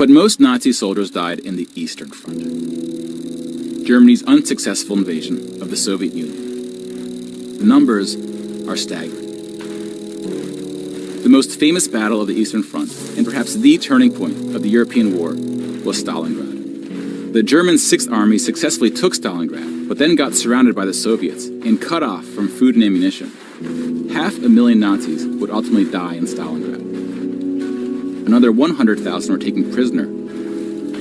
But most Nazi soldiers died in the Eastern Front, Germany's unsuccessful invasion of the Soviet Union. The numbers are staggering. The most famous battle of the Eastern Front, and perhaps the turning point of the European war, was Stalingrad. The German Sixth Army successfully took Stalingrad, but then got surrounded by the Soviets and cut off from food and ammunition. Half a million Nazis would ultimately die in Stalingrad. Another 100,000 were taken prisoner,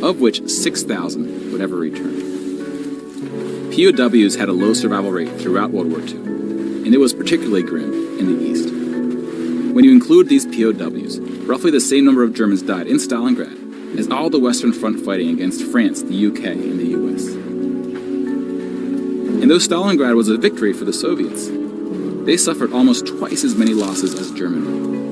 of which 6,000 would ever return. POWs had a low survival rate throughout World War II, and it was particularly grim in the East. When you include these POWs, roughly the same number of Germans died in Stalingrad as all the Western Front fighting against France, the UK, and the US. And though Stalingrad was a victory for the Soviets, they suffered almost twice as many losses as Germany.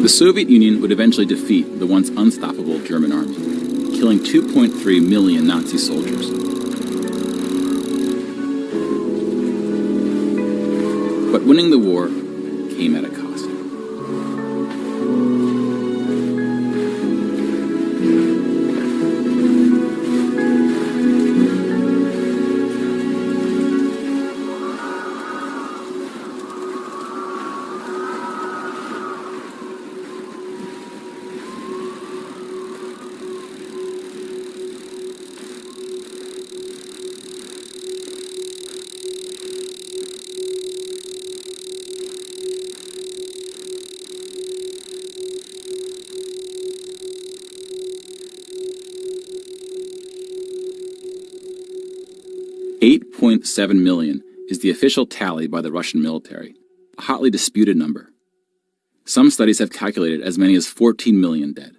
The Soviet Union would eventually defeat the once unstoppable German army, killing 2.3 million Nazi soldiers. But winning the war came at a cost. Eight point seven million is the official tally by the Russian military, a hotly disputed number. Some studies have calculated as many as 14 million dead.